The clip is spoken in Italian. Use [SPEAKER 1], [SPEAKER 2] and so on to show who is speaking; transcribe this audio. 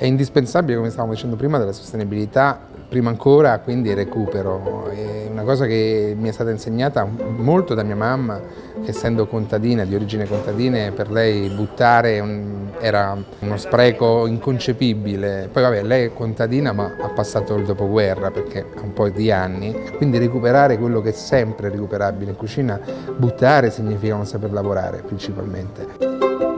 [SPEAKER 1] È indispensabile, come stavamo dicendo prima, della sostenibilità, prima ancora quindi il recupero. È una cosa che mi è stata insegnata molto da mia mamma, che essendo contadina, di origine contadina, per lei buttare un, era uno spreco inconcepibile. Poi vabbè, lei è contadina ma ha passato il dopoguerra perché ha un po' di anni, quindi recuperare quello che è sempre recuperabile in cucina, buttare significa non saper lavorare principalmente.